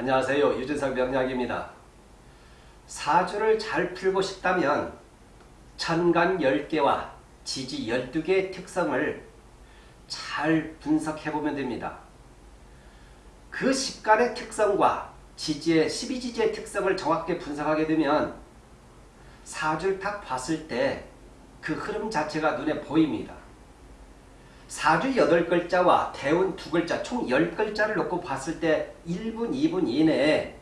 안녕하세요. 유진석 명약입니다 사주를 잘 풀고 싶다면 천간 10개와 지지 12개의 특성을 잘 분석해보면 됩니다. 그 십간의 특성과 지지의 12지지의 특성을 정확히 분석하게 되면 사주를 딱 봤을 때 그 흐름 자체가 눈에 보입니다. 사주 8글자와 대운 2글자 총 10글자를 놓고 봤을 때 1분 2분 이내에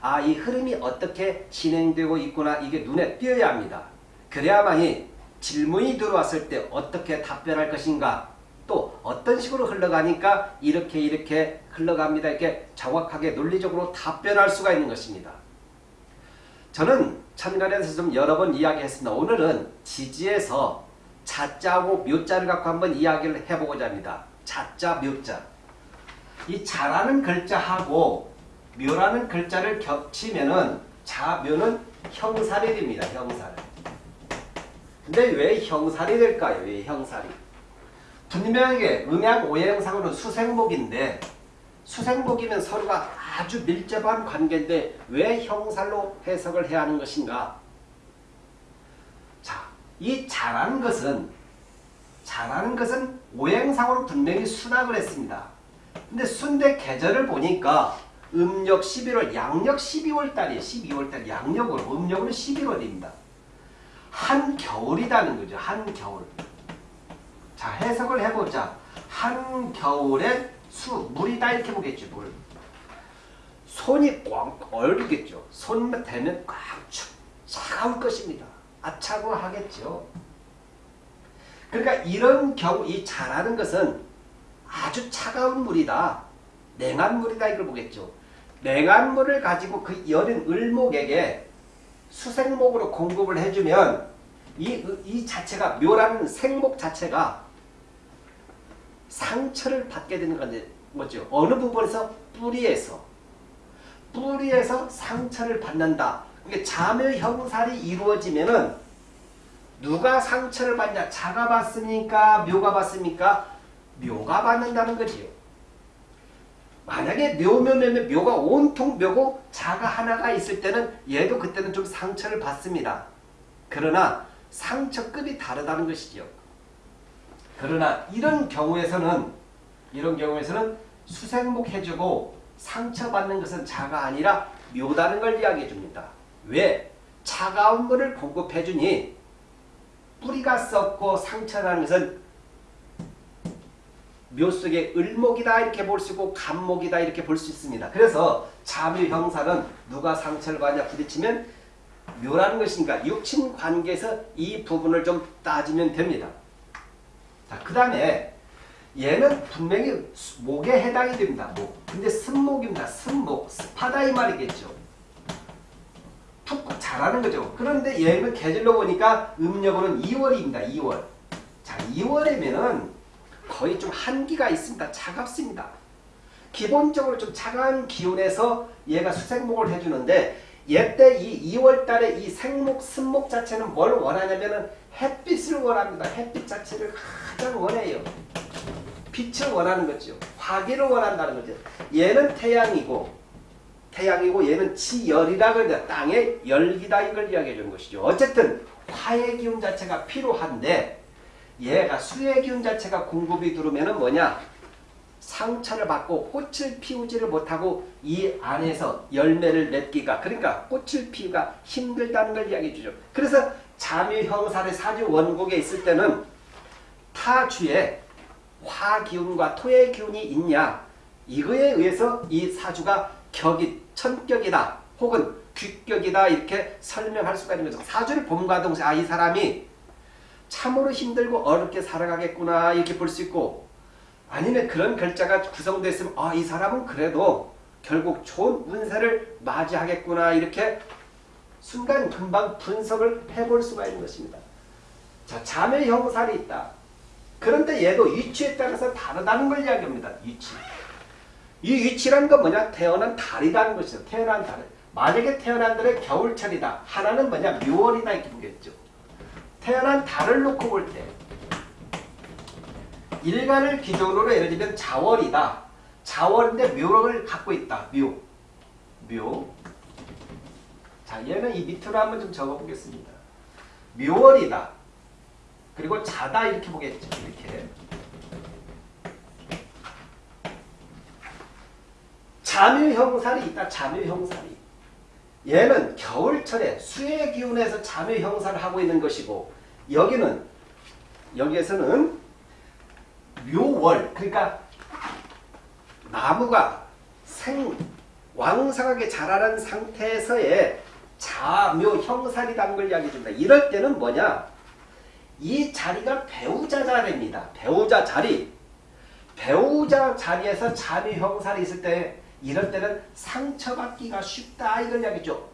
아 이 흐름이 어떻게 진행되고 있구나 이게 눈에 띄어야 합니다. 그래야만이 질문이 들어왔을 때 어떻게 답변할 것인가 또 어떤 식으로 흘러가니까 이렇게 이렇게 흘러갑니다. 이렇게 정확하게 논리적으로 답변할 수가 있는 것입니다. 저는 천간에서 좀 여러 번 이야기했습니다. 오늘은 지지에서 자자하고 묘자를 갖고 한번 이야기를 해보고자 합니다. 자자, 묘자. 이 자라는 글자하고 묘라는 글자를 겹치면은 자묘는 형살이 됩니다. 형살. 근데 왜 형살이 될까요? 왜 형살이? 분명하게 음양 오행상으로는 수생목인데 수생목이면 서로가 아주 밀접한 관계인데 왜 형살로 해석을 해야 하는 것인가? 자, 이 자라는 것은 자라는 것은 오행상으로 분명히 순학을 했습니다. 근데 순대 계절을 보니까 음력 11월, 양력 12월 달이에요. 12월 달 양력으로, 음력으로 11월입니다. 한겨울이라는 거죠. 한겨울. 자, 해석을 해보자. 한겨울에 수, 물이다 이렇게 보겠죠. 물. 손이 꽉 얼겠죠. 손만 대면 꽉 축, 차가울 것입니다. 아차고 하겠죠. 그러니까 이런 경우 이 자라는 것은 아주 차가운 물이다. 냉한 물이다 이걸 보겠죠. 냉한 물을 가지고 그 여린 을목에게 수생목으로 공급을 해주면 이, 이 자체가 묘라는 생목 자체가 상처를 받게 되는 뭐죠? 어느 부분에서 뿌리에서 뿌리에서 상처를 받는다. 그게 자묘 형살이 이루어지면은 누가 상처를 받냐? 자가 받습니까? 묘가 받습니까? 묘가 받는다는 거지요. 만약에 묘묘묘묘 묘가 온통 묘고 자가 하나가 있을 때는 얘도 그때는 좀 상처를 받습니다. 그러나 상처급이 다르다는 것이죠. 그러나 이런 경우에서는 이런 경우에서는 수생목 해주고 상처받는 것은 자가 아니라 묘다는 걸 이야기해 줍니다. 왜? 차가운 물을 공급해 주니 뿌리가 썩고 상처라는 것은 묘 속에 을목이다 이렇게 볼 수 있고 간목이다 이렇게 볼 수 있습니다. 그래서 자묘 형사는 누가 상처를 받냐 부딪히면 묘라는 것인가 육친 관계에서 이 부분을 좀 따지면 됩니다. 자, 그 다음에 얘는 분명히 목에 해당이 됩니다. 목. 근데 승목입니다. 승목. 습하다 이 말이겠죠. 푹 자라는 거죠. 그런데 얘는 계절로 보니까 음력으로는 2월입니다. 2월. 자, 2월이면은 거의 좀 한기가 있습니다. 차갑습니다. 기본적으로 좀 차가운 기운에서 얘가 수생목을 해주는데 얘때 이 2월달에 이 생목, 승목 자체는 뭘 원하냐면은 햇빛을 원합니다. 햇빛 자체를 가장 원해요. 빛을 원하는 거죠. 화기를 원한다는 거죠. 얘는 태양이고 태양이고 얘는 지열이라 그러는데 땅의 열기다 이걸 이야기해 주는 것이죠. 어쨌든 화의 기운 자체가 필요한데 얘가 수의 기운 자체가 공급이 들어오면 뭐냐? 상처를 받고 꽃을 피우지를 못하고 이 안에서 열매를 맺기가 그러니까 꽃을 피우기가 힘들다는 걸 이야기해 주죠. 그래서 자묘형살의 사주 원곡에 있을 때는 타주에 화기운과 토의 기운이 있냐 이거에 의해서 이 사주가 격이 천격이다 혹은 귀격이다 이렇게 설명할 수가 있는 거죠. 사주를 봄과 동시에 아 이 사람이 참으로 힘들고 어렵게 살아가겠구나 이렇게 볼 수 있고 아니면 그런 글자가 구성되어 있으면 아 이 사람은 그래도 결국 좋은 운세를 맞이하겠구나 이렇게 순간 금방 분석을 해볼 수가 있는 것입니다. 자, 자매 형살이 있다. 그런데 얘도 위치에 따라서 다르다는 걸 이야기합니다. 위치. 이 위치라는 건 뭐냐? 태어난 달이라는 것이죠. 태어난 달. 만약에 태어난 달에 겨울철이다. 하나는 뭐냐? 묘월이다 이렇게 보겠죠. 태어난 달을 놓고 볼 때 일간을 기준으로 예를 들면 자월이다. 자월인데 묘를 갖고 있다. 묘. 묘. 자, 얘는 이 밑으로 한번 좀 적어보겠습니다. 묘월이다. 그리고 자다 이렇게 보겠죠. 이렇게. 잠유형살이 있다. 잠유형살이. 얘는 겨울철에 수의 기운에서 잠유형살을 하고 있는 것이고 여기는 여기에서는 묘월 그러니까 나무가 생 왕성하게 자라는 상태에서의 자묘 형살이라는 걸 이야기해 줍니다. 이럴 때는 뭐냐? 이 자리가 배우자 자리입니다. 배우자 자리. 배우자 자리에서 자묘 형살이 있을 때 이럴 때는 상처받기가 쉽다 이걸 이야기죠.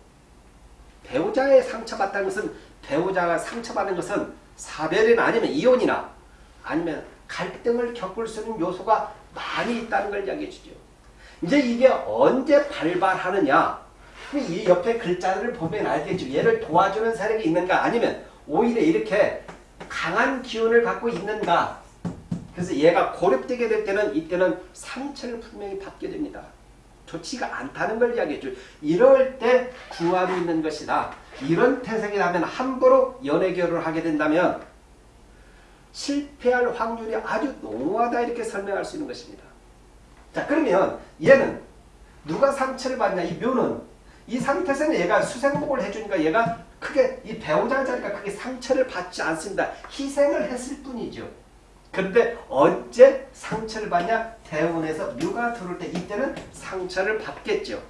배우자의 상처받다는 것은 배우자가 상처받는 것은 사별이나 아니면 이혼이나 아니면 갈등을 겪을 수 있는 요소가 많이 있다는 걸 이야기해 주죠. 이제 이게 언제 발발하느냐 이 옆에 글자를 보면 알겠죠. 얘를 도와주는 세력이 있는가 아니면 오히려 이렇게 강한 기운을 갖고 있는가 그래서 얘가 고립되게 될 때는 이때는 상처를 분명히 받게 됩니다. 좋지가 않다는 걸 이야기했죠. 이럴 때 구하고 있는 것이다. 이런 태생이라면 함부로 연애 결혼을 하게 된다면 실패할 확률이 아주 농후하다 이렇게 설명할 수 있는 것입니다. 자 그러면 얘는 누가 상처를 받냐 이 묘는 이 상태에서는 얘가 수생복을 해주니까 얘가 크게 이 배우자 자리가 크게 상처를 받지 않습니다. 희생을 했을 뿐이죠. 그런데 언제 상처를 받냐? 대운에서 묘가 들어올 때 이때는 상처를 받겠죠.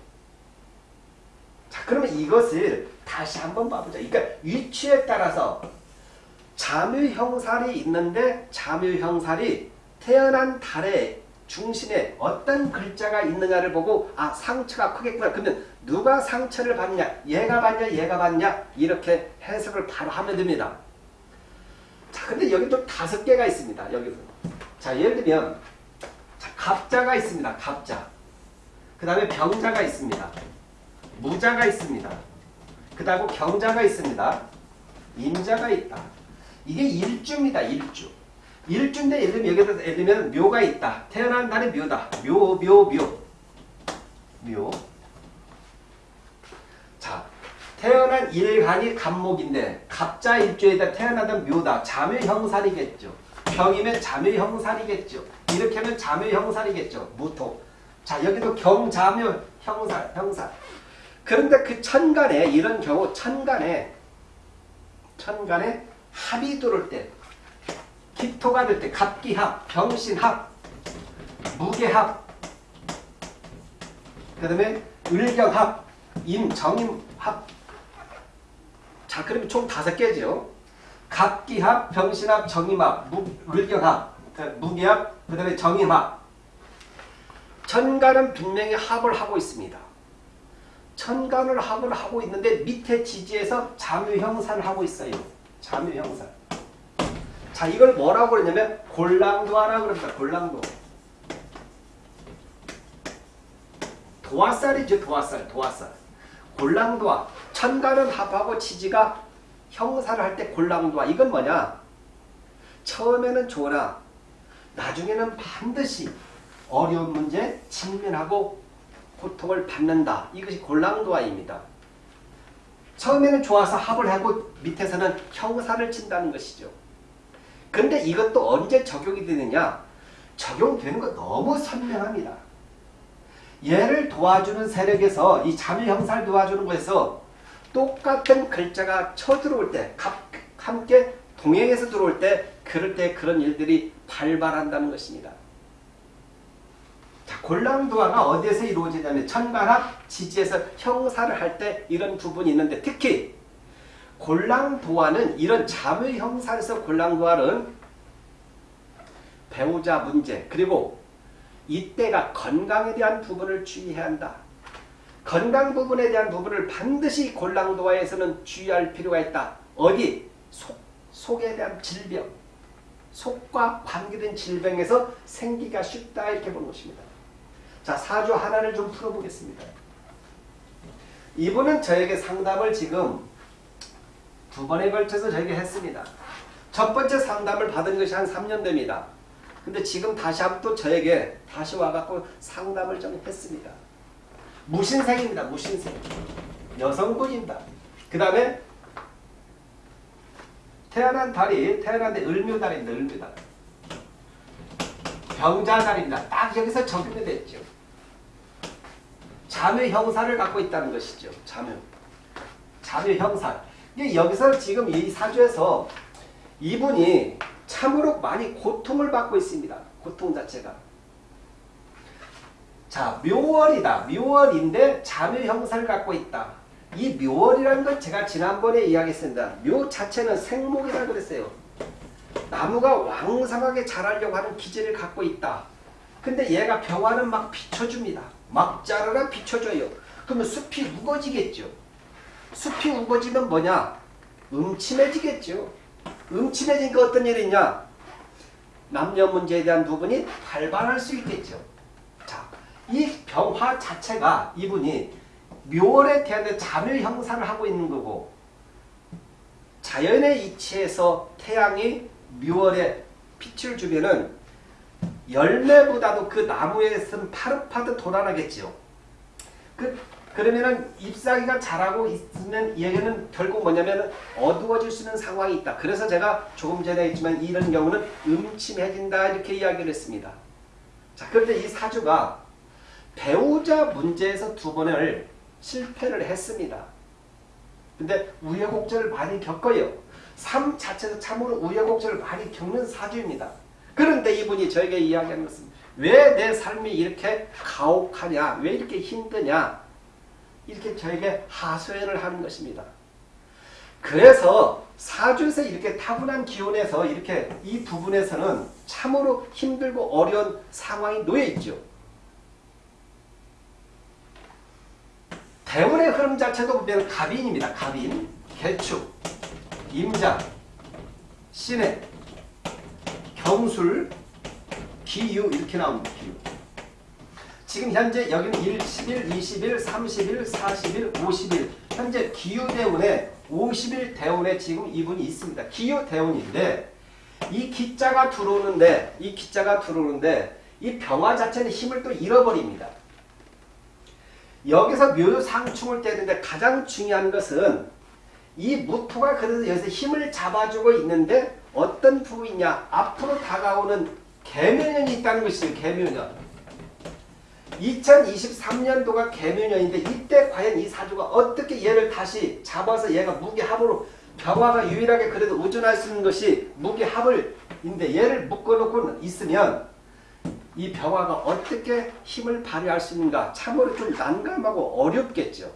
자 그러면 이것을 다시 한번 봐보자. 그러니까 위치에 따라서 자묘형살이 있는데 자묘형살이 태어난 달의 중심에 어떤 글자가 있느냐를 보고 아 상처가 크겠구나. 그러면 누가 상처를 받냐? 얘가 받냐? 얘가 받냐? 이렇게 해석을 바로 하면 됩니다. 자 근데 여기 또 다섯 개가 있습니다. 여기서. 자 예를 들면 자, 갑자가 있습니다. 갑자. 그 다음에 병자가 있습니다. 무자가 있습니다. 그 다음 경자가 있습니다. 임자가 있다. 이게 일주입니다. 일주. 일주인데 예를 들면 여기다 예를 들면 묘가 있다. 태어난 날이 묘다. 묘, 묘, 묘. 묘. 자, 태어난 일간이 갑목인데 갑자 일주에다 태어나던 묘다. 자묘 형살이겠죠. 병이면 자묘 형살이겠죠. 이렇게 하면 자묘 형살이겠죠. 무토. 자, 여기도 경자묘 형살, 형살. 그런데 그 천간에 이런 경우 천간에 천간에 합이 들어올 때 기토가 될 때 갑기합, 병신합, 무게합 그 다음에 을경합, 임정임합 자 그러면 총 다섯 개죠. 갑기합, 병신합, 정임합, 무, 을경합, 무게합, 그 다음에 정임합 천간은 분명히 합을 하고 있습니다. 천간을 합을 하고 있는데 밑에 지지에서 자묘형사를 하고 있어요. 자묘형사. 자 이걸 뭐라고 그러냐면 골랑도하라고 그럽니다. 골랑도. 도화살이죠. 도화살. 도화살. 골랑도화. 천간은 합하고 지지가 형사를 할 때 골랑도화. 이건 뭐냐? 처음에는 좋으나 나중에는 반드시 어려운 문제 직면하고 고통을 받는다. 이것이 골랑도화입니다. 처음에는 좋아서 합을 하고 밑에서는 형사를 친다는 것이죠. 그런데 이것도 언제 적용이 되느냐? 적용되는 거 너무 선명합니다. 얘를 도와주는 세력에서 이 자유형사를 도와주는 것에서 똑같은 글자가 쳐들어올 때 함께 동행해서 들어올 때 그럴 때 그런 일들이 발발한다는 것입니다. 자, 골랑도화가 어디에서 이루어지냐면 천간합 지지에서 형사를 할 때 이런 부분이 있는데 특히 골랑도화는 이런 자의 형사에서 골랑도화는 배우자 문제 그리고 이때가 건강에 대한 부분을 주의해야 한다. 건강 부분에 대한 부분을 반드시 골랑도화에서는 주의할 필요가 있다. 어디? 속, 속에 대한 질병. 속과 관계된 질병에서 생기가 쉽다 이렇게 보는 것입니다. 자, 사주 하나를 좀 풀어보겠습니다. 이분은 저에게 상담을 지금 두 번에 걸쳐서 저에게 했습니다. 첫 번째 상담을 받은 것이 한 3년 됩니다. 근데 지금 다시 한번 또 저에게 다시 와갖고 상담을 좀 했습니다. 무신생입니다. 무신생. 여성분입니다. 그 다음에 태어난 달이 태어난 데 을묘달입니다. 을묘달. 병자달입니다. 딱 여기서 적용이 됐죠. 자묘 형사를 갖고 있다는 것이죠. 자묘. 자묘 형사. 여기서 지금 이 사주에서 이분이 참으로 많이 고통을 받고 있습니다. 고통 자체가. 자, 묘월이다. 묘월인데 자묘 형사를 갖고 있다. 이 묘월이라는 건 제가 지난번에 이야기했습니다. 묘 자체는 생목이라 그랬어요. 나무가 왕성하게 자라려고 하는 기질을 갖고 있다. 근데 얘가 병화는 막 비춰줍니다. 막 자라라 비춰줘요. 그러면 숲이 우거지겠죠. 숲이 우거지면 뭐냐? 음침해지겠죠. 음침해지니까 어떤 일이 있냐? 남녀 문제에 대한 부분이 발반할 수 있겠죠. 자, 이 병화 자체가 이분이 묘월에 대한 자묘 형상을 하고 있는 거고 자연의 이치에서 태양이 묘월에 빛을 주면은 열매보다도 그 나무에서는 파릇파릇 돌아나겠지요. 그, 그러면은 잎사귀가 자라고 있으면 얘기는 결국 뭐냐면 어두워질 수 있는 상황이 있다. 그래서 제가 조금 전에 했지만 이런 경우는 음침해진다 이렇게 이야기를 했습니다. 자, 그런데 이 사주가 배우자 문제에서 두 번을 실패를 했습니다. 근데 우여곡절을 많이 겪어요. 삶 자체도 참으로 우여곡절을 많이 겪는 사주입니다. 그런데 이분이 저에게 이야기하는 것은 왜 내 삶이 이렇게 가혹하냐, 왜 이렇게 힘드냐, 이렇게 저에게 하소연을 하는 것입니다. 그래서 사주에서 이렇게 타고난 기운에서 이렇게 이 부분에서는 참으로 힘들고 어려운 상황이 놓여 있죠. 대운의 흐름 자체도 보면 갑인입니다. 갑인, 개축, 임자, 신해, 경술, 기유 이렇게 나옵니다. 기유. 지금 현재 여기는 1, 10일, 20일, 30일, 40일, 50일 현재 기유 대운에 50일 대운에 지금 이분이 있습니다. 기유 대운인데 이 기자가 들어오는데 이 기자가 들어오는데 이 병화 자체는 힘을 또 잃어버립니다. 여기서 묘상충을 떼는데 가장 중요한 것은 이 무토가 그래서 여기서 힘을 잡아주고 있는데 어떤 부분이냐 앞으로 다가오는 개묘년이 있다는 것이죠. 개묘년. 2023년도가 개묘년인데 이때 과연 이 사주가 어떻게 얘를 다시 잡아서 얘가 무게합으로 병화가 유일하게 그래도 우존할 수 있는 것이 무게합을인데 얘를 묶어놓고 있으면 이 병화가 어떻게 힘을 발휘할 수 있는가 참으로 좀 난감하고 어렵겠죠.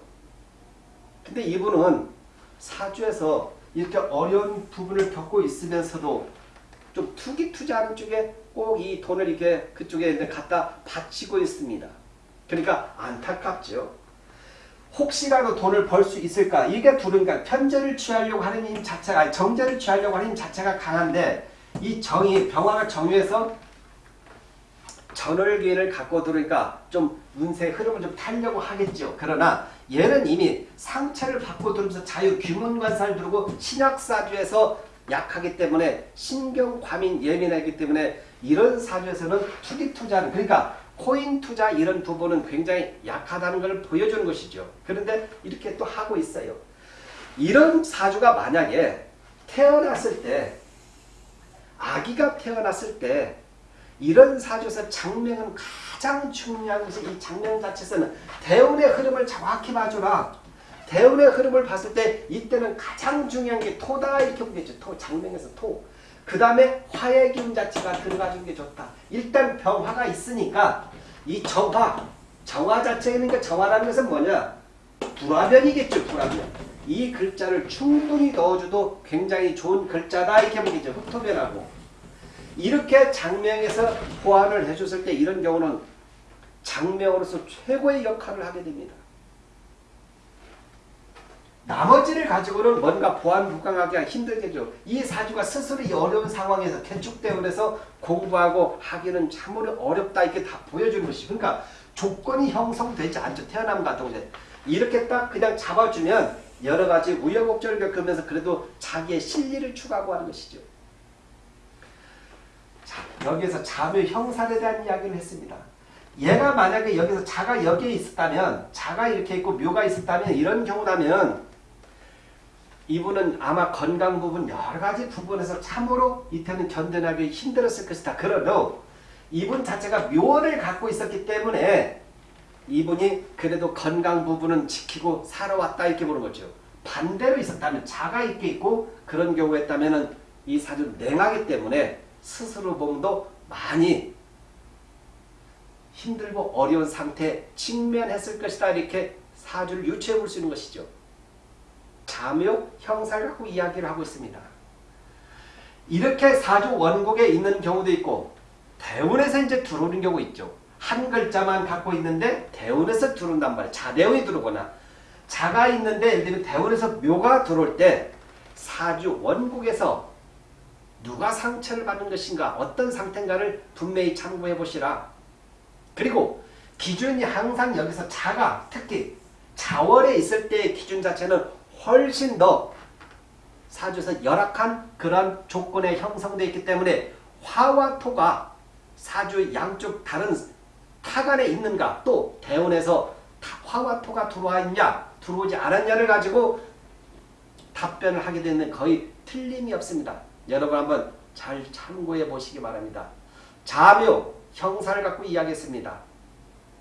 근데 이분은 사주에서 이렇게 어려운 부분을 겪고 있으면서도 좀 투기 투자하는 쪽에 꼭 이 돈을 이렇게 그쪽에 갖다 바치고 있습니다. 그러니까 안타깝죠. 혹시라도 돈을 벌 수 있을까? 이게 두른가 편제를 취하려고 하는 힘 자체가 정제를 취하려고 하는 힘 자체가 강한데 이 정이 병화가 정유해서 전월기를 갖고 들으니까 좀 운세 흐름을 좀 타려고 하겠죠. 그러나 얘는 이미 상체를 받고 들으면서 자유 귀문관사를 두르고 신약사주에서 약하기 때문에 신경과민 예민하기 때문에 이런 사주에서는 투기 투자는 그러니까 코인 투자 이런 부분은 굉장히 약하다는 걸 보여주는 것이죠. 그런데 이렇게 또 하고 있어요. 이런 사주가 만약에 태어났을 때 아기가 태어났을 때 이런 사주에서 장명은 가장 중요한 것이 이 장명 자체에서는 대운의 흐름을 정확히 봐주라. 대운의 흐름을 봤을 때 이때는 가장 중요한 게 토다 이렇게 보겠죠. 토 장명에서 토. 그 다음에 화의 기운 자체가 들어가주는 게 좋다. 일단 병화가 있으니까 이 정화, 정화 자체는 그 정화라는 것은 뭐냐? 불화변이겠죠. 불화변. 이 글자를 충분히 넣어줘도 굉장히 좋은 글자다 이렇게 보겠죠. 흑토변하고. 이렇게 장명에서 보완을 해줬을 때 이런 경우는 장명으로서 최고의 역할을 하게 됩니다. 나머지를 가지고는 뭔가 보완 부강하기가 힘들겠죠. 이 사주가 스스로 이 어려운 상황에서 개축대원에서 공부하고 하기는 참으로 어렵다 이렇게 다 보여주는 것이 그러니까 조건이 형성되지 않죠. 태어남 같은 경우 이렇게 딱 그냥 잡아주면 여러 가지 우여곡절을 겪으면서 그래도 자기의 실리를 추구하고 하는 것이죠. 자, 여기에서 자묘 형살에 대한 이야기를 했습니다. 얘가 만약에 여기서 자가 여기에 있었다면 자가 이렇게 있고 묘가 있었다면 이런 경우라면 이분은 아마 건강 부분 여러 가지 부분에서 참으로 이때는 견뎌나기 힘들었을 것이다. 그러도 이분 자체가 묘를 갖고 있었기 때문에 이분이 그래도 건강 부분은 지키고 살아왔다 이렇게 보는 거죠. 반대로 있었다면 자가 있게 있고 그런 경우였다면 이 사주 냉하기 때문에 스스로 몸도 많이 힘들고 어려운 상태에 직면했을 것이다 이렇게 사주를 유추해 볼 수 있는 것이죠. 자묘 형사를 갖고 이야기를 하고 있습니다. 이렇게 사주 원곡에 있는 경우도 있고 대운에서 이제 들어오는 경우 있죠. 한 글자만 갖고 있는데 대운에서 들어온단 말이에요. 자대운이 들어오거나 자가 있는데 예를 들면 대운에서 묘가 들어올 때 사주 원국에서 누가 상처를 받는 것인가 어떤 상태인가를 분명히 참고해 보시라. 그리고 기준이 항상 여기서 자가 특히 자월에 있을 때의 기준 자체는 훨씬 더 사주에서 열악한 그런 조건에 형성되어 있기 때문에 화와 토가 사주의 양쪽 다른 타간에 있는가 또 대운에서 화와 토가 들어와 있냐 들어오지 않았냐를 가지고 답변을 하게 되는 거의 틀림이 없습니다. 여러분 한번 잘 참고해 보시기 바랍니다. 자묘 형사를 갖고 이야기했습니다.